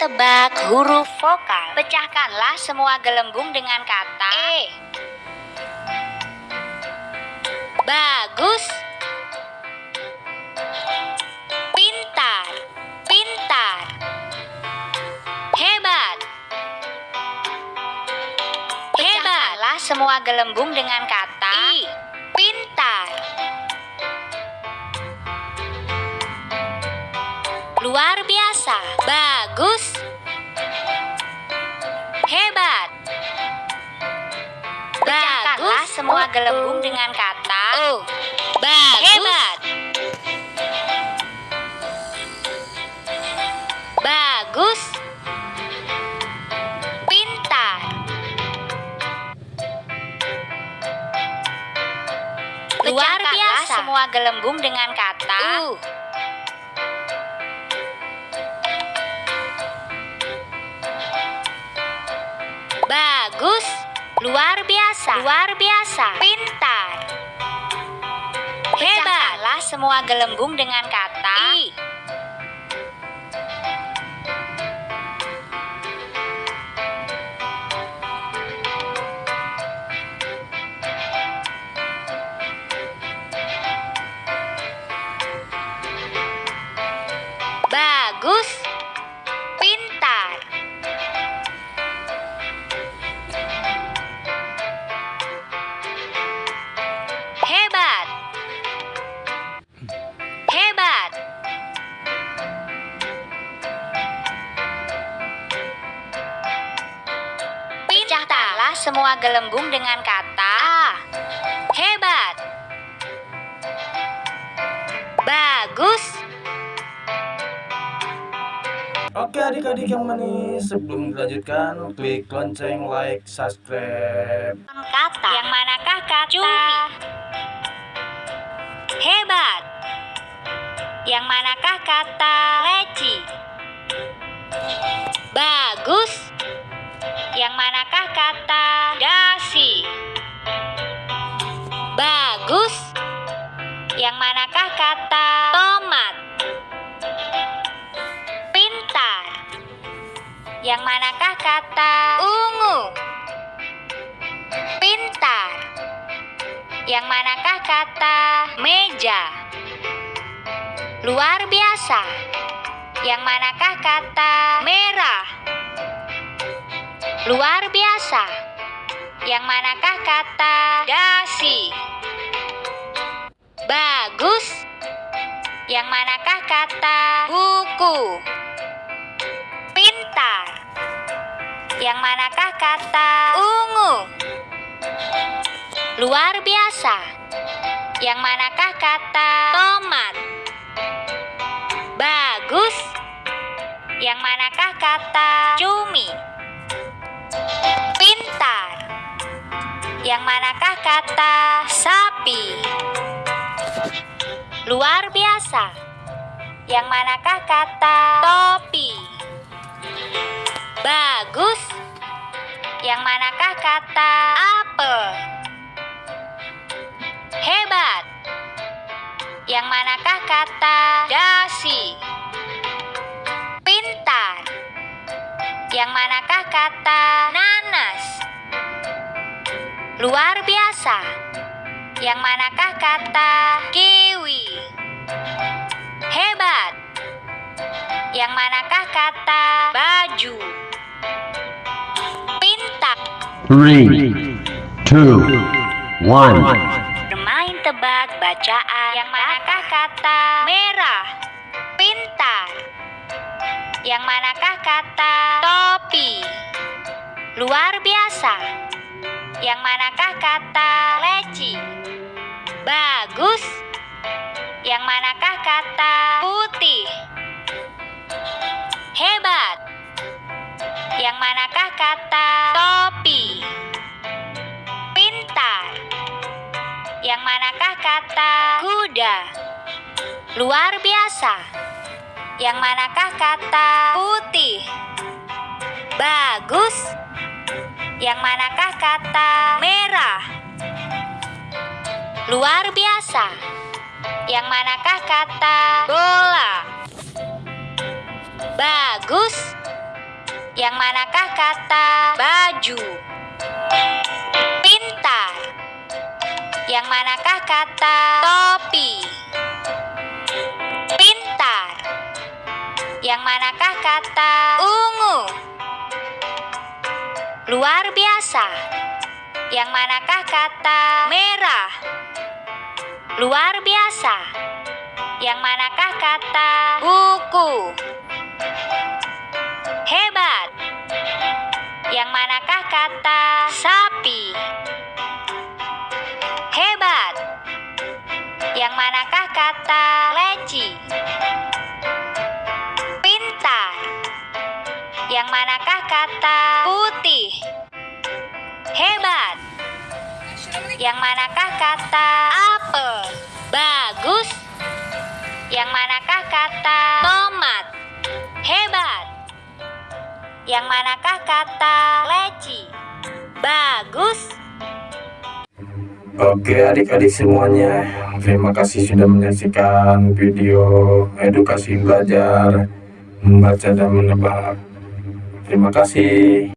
tebak huruf vokal. Pecahkanlah semua gelembung dengan kata E. Bagus. Pintar. Pintar. Hebat. Hebatlah semua gelembung dengan kata I. Pintar. Luar biasa. Bagus. Semua gelembung dengan kata O. Bagus. Hebat. Bagus. Pintar. Luar biasa. semua gelembung dengan kata U. Bagus. Luar biasa. Luar biasa. Pintar. Hebatlah semua gelembung dengan kata I. Pecahkanlah semua gelembung dengan kata A. Hebat. Bagus. Oke adik-adik yang manis, sebelum dilanjutkan, klik lonceng, like, subscribe. Kata. Yang manakah kata? Cumi. Hebat. Yang manakah kata? Leci. Bagus. Yang manakah kata? Dasi. Bagus. Yang manakah kata? Tomat. Pintar. Yang manakah kata? Ungu. Pintar. Yang manakah kata meja? Luar biasa. Yang manakah kata merah? Luar biasa. Yang manakah kata dasi? Bagus. Yang manakah kata buku? Pintar. Yang manakah kata ungu? Luar biasa. Yang manakah kata tomat? Bagus. Yang manakah kata cumi? Yang manakah kata sapi? Luar biasa. Yang manakah kata topi? Bagus. Yang manakah kata apel? Hebat. Yang manakah kata dasi? Pintar. Yang manakah kata nanas? Luar biasa. Yang manakah kata kiwi? Hebat. Yang manakah kata baju? Pintar. Three, two, one. Bermain tebak bacaan. Yang manakah kata merah? Pintar. Yang manakah kata topi? Luar biasa. Yang manakah kata leci? Bagus. Yang manakah kata putih? Hebat. Yang manakah kata topi? Pintar. Yang manakah kata kuda? Luar biasa. Yang manakah kata putih? Bagus. Yang manakah kata merah? Luar biasa. Yang manakah kata bola? Bagus. Yang manakah kata baju? Pintar. Yang manakah kata topi? Pintar. Yang manakah kata ungu? Luar biasa. Yang manakah kata merah? Luar biasa. Yang manakah kata buku? Hebat. Yang manakah kata sapi? Hebat. Yang manakah kata leci? Pintar. Yang manakah kata? Hebat. Yang manakah kata apel? Bagus. Yang manakah kata tomat? Hebat. Yang manakah kata leci? Bagus. Oke adik-adik semuanya, terima kasih sudah menyaksikan video edukasi belajar membaca dan menebak. Terima kasih.